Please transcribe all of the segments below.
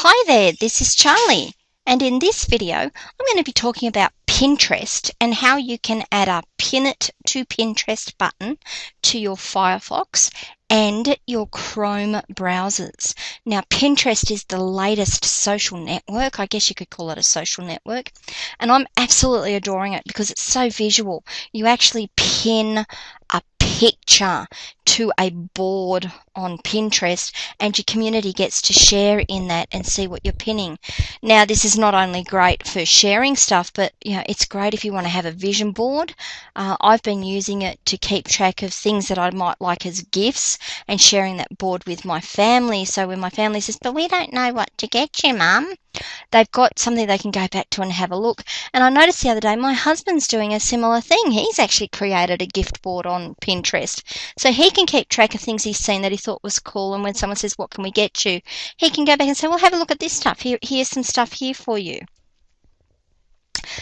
Hi there, this is Charlie, and in this video I'm going to be talking about Pinterest and how you can add a Pin It to Pinterest button to your Firefox and your Chrome browsers. Now, Pinterest is the latest social network. I guess you could call it a social network. And I'm absolutely adoring it because it's so visual. You actually pin a picture to a board on Pinterest and your community gets to share in that and see what you're pinning. Now this is not only great for sharing stuff but you know it's great if you want to have a vision board. Uh, I've been using it to keep track of things that I might like as gifts and sharing that board with my family so when my family says but we don't know what to get you mum they've got something they can go back to and have a look. And I noticed the other day my husband's doing a similar thing. He's actually created a gift board on Pinterest. So he can keep track of things he's seen that he thought was cool. And when someone says, What can we get you? he can go back and say, Well, have a look at this stuff. Here, here's some stuff here for you.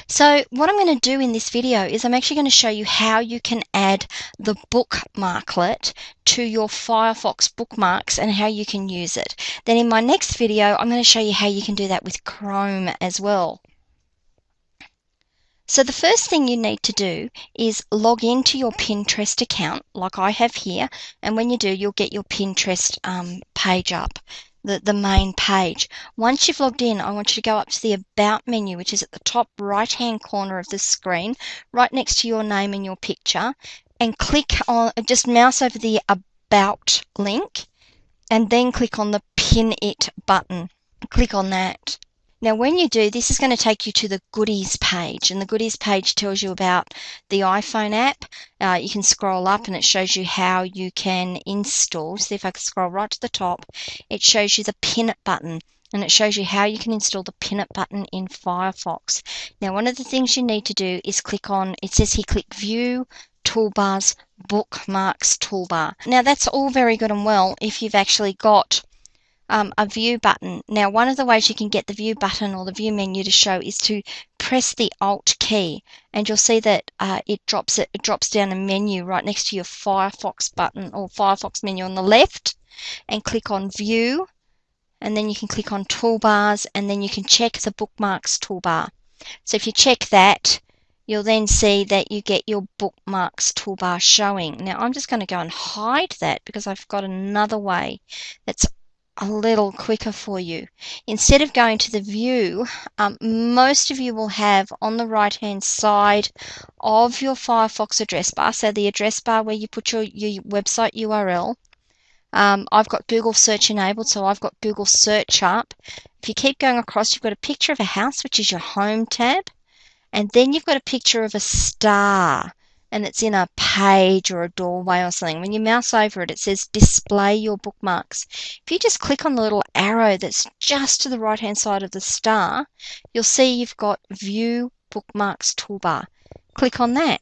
So what I'm going to do in this video is I'm actually going to show you how you can add the bookmarklet to your Firefox bookmarks and how you can use it. Then in my next video, I'm going to show you how you can do that with Chrome as well. So the first thing you need to do is log into your Pinterest account like I have here and when you do you'll get your Pinterest um, page up the, the main page. Once you've logged in, I want you to go up to the About menu, which is at the top right hand corner of the screen, right next to your name and your picture, and click on, just mouse over the About link, and then click on the Pin It button. Click on that. Now, when you do, this is going to take you to the goodies page, and the goodies page tells you about the iPhone app. Uh, you can scroll up and it shows you how you can install. See if I can scroll right to the top, it shows you the pin it button and it shows you how you can install the pin it button in Firefox. Now, one of the things you need to do is click on, it says here click view, toolbars, bookmarks toolbar. Now, that's all very good and well if you've actually got um, a view button. Now, one of the ways you can get the view button or the view menu to show is to press the Alt key, and you'll see that uh, it drops it, it drops down a menu right next to your Firefox button or Firefox menu on the left, and click on View, and then you can click on Toolbars, and then you can check the Bookmarks toolbar. So if you check that, you'll then see that you get your bookmarks toolbar showing. Now I'm just going to go and hide that because I've got another way that's a little quicker for you. Instead of going to the view, um, most of you will have on the right hand side of your Firefox address bar, so the address bar where you put your, your website URL. Um, I've got Google search enabled, so I've got Google search up. If you keep going across, you've got a picture of a house, which is your home tab, and then you've got a picture of a star and it's in a page or a doorway or something, when you mouse over it, it says display your bookmarks. If you just click on the little arrow that's just to the right hand side of the star, you'll see you've got view bookmarks toolbar. Click on that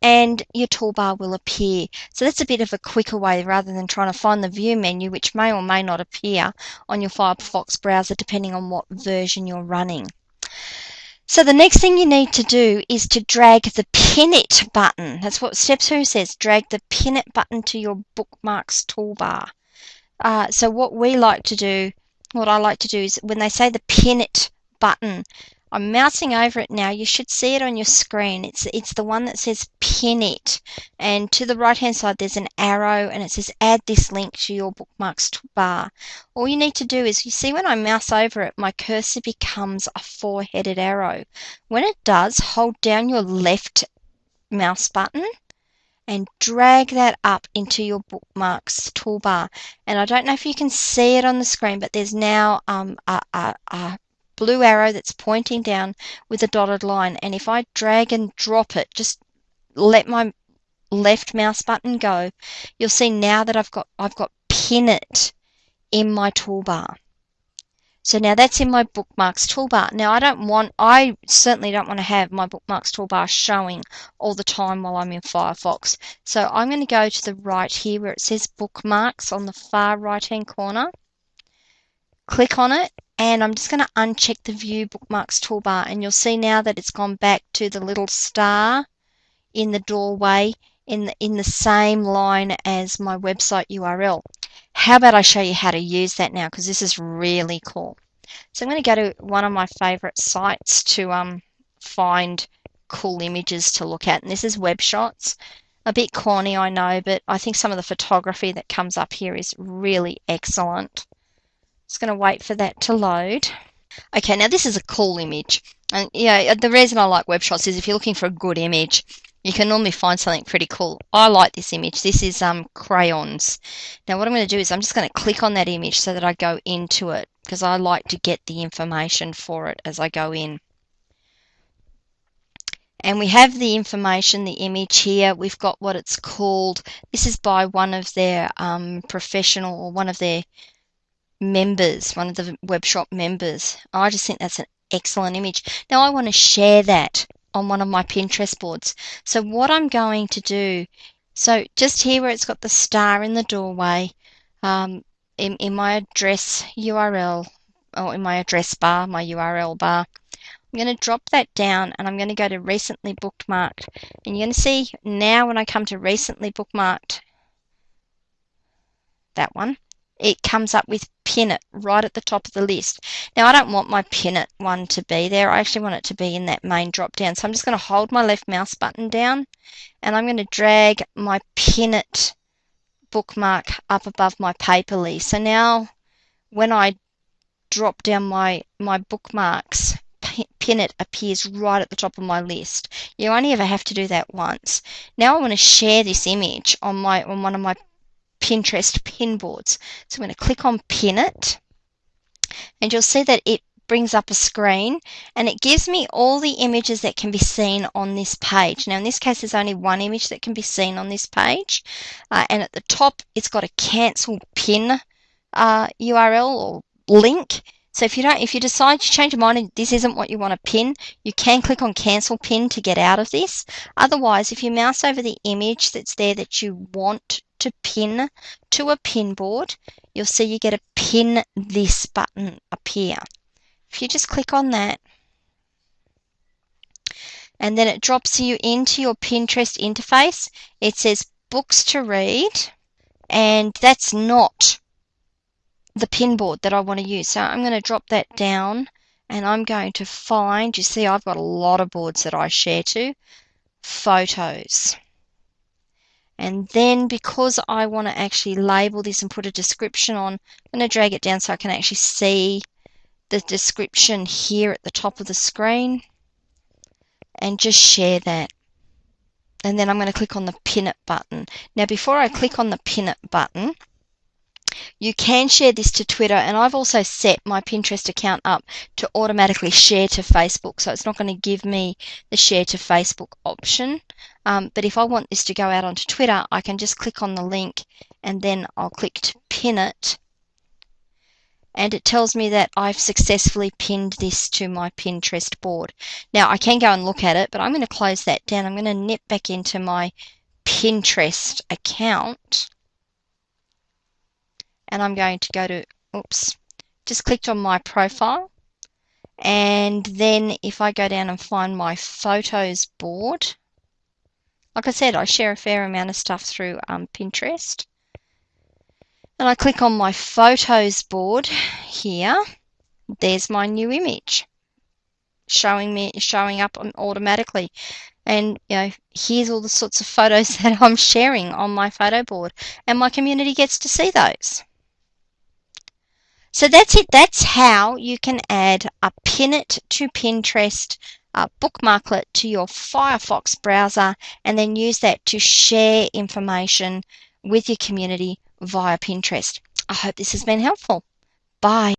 and your toolbar will appear. So that's a bit of a quicker way rather than trying to find the view menu, which may or may not appear on your Firefox browser depending on what version you're running. So the next thing you need to do is to drag the pin it button. That's what step two says. Drag the pin it button to your bookmarks toolbar. Uh, so what we like to do, what I like to do is when they say the pin it button, I'm mousing over it now. You should see it on your screen. It's it's the one that says pin it. And to the right hand side there's an arrow and it says add this link to your bookmarks bar. All you need to do is you see when I mouse over it my cursor becomes a four-headed arrow. When it does, hold down your left mouse button and drag that up into your bookmarks toolbar. And I don't know if you can see it on the screen, but there's now um, a, a, a blue arrow that's pointing down with a dotted line. And if I drag and drop it, just let my left mouse button go, you'll see now that I've got I've got pin it in my toolbar. So now that's in my bookmarks toolbar. Now I don't want, I certainly don't want to have my bookmarks toolbar showing all the time while I'm in Firefox. So I'm going to go to the right here where it says bookmarks on the far right hand corner. Click on it and I'm just going to uncheck the view bookmarks toolbar and you'll see now that it's gone back to the little star in the doorway in the, in the same line as my website URL. How about I show you how to use that now because this is really cool. So I'm going to go to one of my favorite sites to um, find cool images to look at. And this is WebShots. A bit corny, I know, but I think some of the photography that comes up here is really excellent. Just going to wait for that to load. Okay, now this is a cool image. And yeah, the reason I like WebShots is if you're looking for a good image, you can normally find something pretty cool. I like this image. This is um, crayons. Now what I'm going to do is I'm just going to click on that image so that I go into it because I like to get the information for it as I go in. And we have the information, the image here. We've got what it's called. This is by one of their um, professional or one of their members, one of the WebShots members. I just think that's an excellent image. Now I want to share that on one of my Pinterest boards. So what I'm going to do, so just here where it's got the star in the doorway, um, in, in my address URL, or in my address bar, my URL bar, I'm going to drop that down and I'm going to go to recently bookmarked. And you're going to see now when I come to recently bookmarked, that one, it comes up with pin it right at the top of the list. Now I don't want my pin it one to be there. I actually want it to be in that main drop down. So I'm just going to hold my left mouse button down and I'm going to drag my pin it bookmark up above my paperly. So now when I drop down my, my bookmarks, pin it appears right at the top of my list. You only ever have to do that once. Now I want to share this image on my on one of my Pinterest pin boards. So I'm going to click on pin it and you'll see that it brings up a screen and it gives me all the images that can be seen on this page. Now in this case there's only one image that can be seen on this page uh, and at the top it's got a cancel pin uh, URL or link. So if you don't, if you decide to change your mind and this isn't what you want to pin, you can click on cancel pin to get out of this. Otherwise, if you mouse over the image that's there that you want to pin to a pin board, you'll see you get a pin this button appear. If you just click on that, and then it drops you into your Pinterest interface, it says books to read, and that's not the pin board that I want to use. So I'm going to drop that down and I'm going to find, you see I've got a lot of boards that I share to, photos. And then because I want to actually label this and put a description on, I'm going to drag it down so I can actually see the description here at the top of the screen and just share that. And then I'm going to click on the pin it button. Now before I click on the pin it button, you can share this to Twitter, and I've also set my Pinterest account up to automatically share to Facebook, so it's not going to give me the share to Facebook option. Um, but if I want this to go out onto Twitter, I can just click on the link and then I'll click to pin it. And it tells me that I've successfully pinned this to my Pinterest board. Now I can go and look at it, but I'm going to close that down. I'm going to nip back into my Pinterest account and I'm going to go to, oops, just clicked on my profile. And then if I go down and find my photos board, like I said, I share a fair amount of stuff through um, Pinterest. And I click on my photos board here. There's my new image showing me showing up automatically and you know here's all the sorts of photos that I'm sharing on my photo board and my community gets to see those so that's it. That's how you can add a pin it to Pinterest a bookmarklet to your Firefox browser and then use that to share information with your community via Pinterest. I hope this has been helpful. Bye.